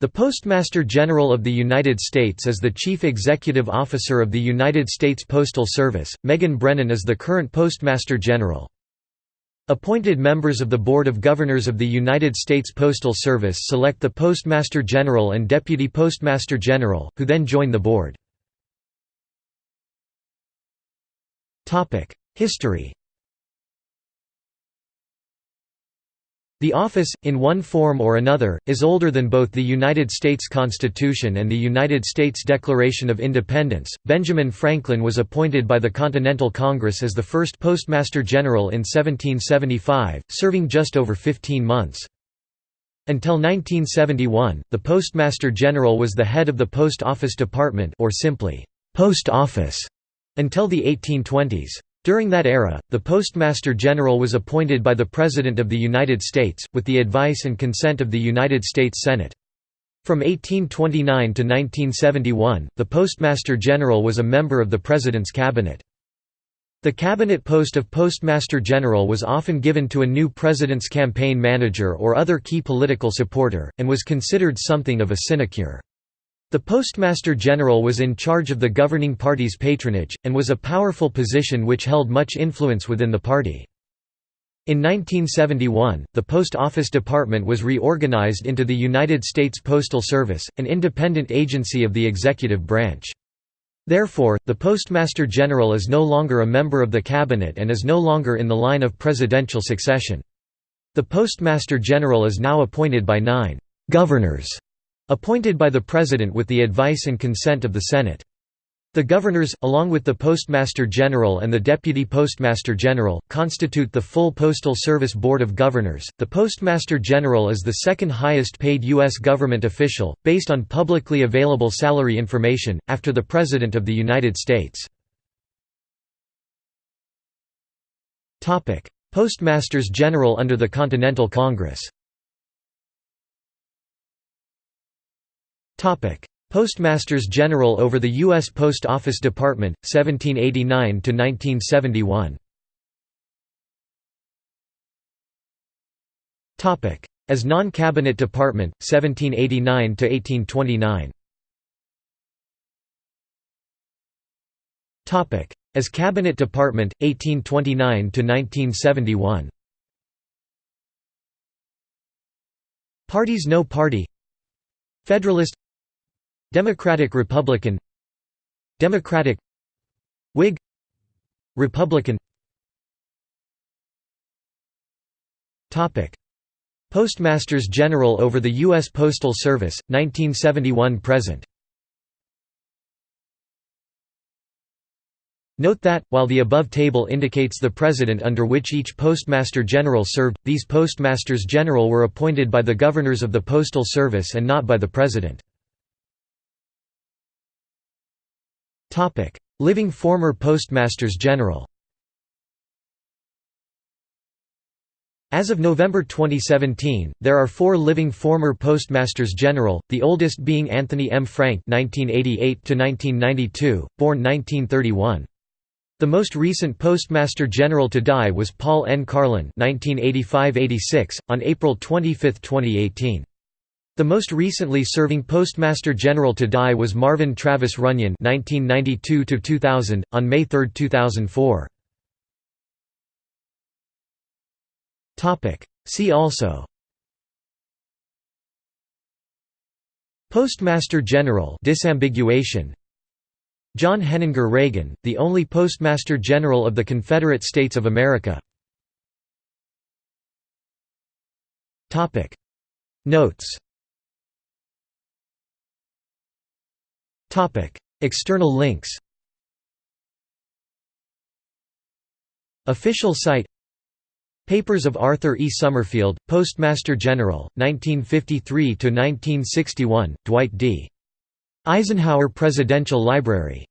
The Postmaster General of the United States is the Chief Executive Officer of the United States Postal Service. Megan Brennan is the current Postmaster General. Appointed members of the Board of Governors of the United States Postal Service select the Postmaster General and Deputy Postmaster General, who then join the board. History The office, in one form or another, is older than both the United States Constitution and the United States Declaration of Independence. Benjamin Franklin was appointed by the Continental Congress as the first Postmaster General in 1775, serving just over 15 months. Until 1971, the Postmaster General was the head of the Post Office Department or simply, Post Office, until the 1820s. During that era, the Postmaster General was appointed by the President of the United States, with the advice and consent of the United States Senate. From 1829 to 1971, the Postmaster General was a member of the President's cabinet. The cabinet post of Postmaster General was often given to a new president's campaign manager or other key political supporter, and was considered something of a sinecure. The Postmaster General was in charge of the governing party's patronage, and was a powerful position which held much influence within the party. In 1971, the Post Office Department was reorganized into the United States Postal Service, an independent agency of the executive branch. Therefore, the Postmaster General is no longer a member of the cabinet and is no longer in the line of presidential succession. The Postmaster General is now appointed by nine «governors» Appointed by the President with the advice and consent of the Senate. The governors, along with the Postmaster General and the Deputy Postmaster General, constitute the full Postal Service Board of Governors. The Postmaster General is the second highest paid U.S. government official, based on publicly available salary information, after the President of the United States. Postmasters General under the Continental Congress Postmasters General over the U.S. Post Office Department, 1789–1971 As non-cabinet department, 1789–1829 As cabinet department, 1829–1971 Parties No party. Federalist Democratic-Republican Democratic Whig Republican Topic Postmasters General over the U.S. Postal Service, 1971–present Note that, while the above table indicates the president under which each Postmaster General served, these Postmasters General were appointed by the governors of the Postal Service and not by the President. Living former Postmasters General As of November 2017, there are four living former Postmasters General, the oldest being Anthony M. Frank (1988–1992), born 1931. The most recent Postmaster General to die was Paul N. Carlin (1985–86) on April 25, 2018. The most recently serving Postmaster General to die was Marvin Travis Runyon (1992–2000) on May 3, 2004. Topic. See also. Postmaster General disambiguation. John Henninger Reagan, the only Postmaster General of the Confederate States of America. Topic. Notes External links Official site Papers of Arthur E. Summerfield, Postmaster General, 1953–1961, Dwight D. Eisenhower Presidential Library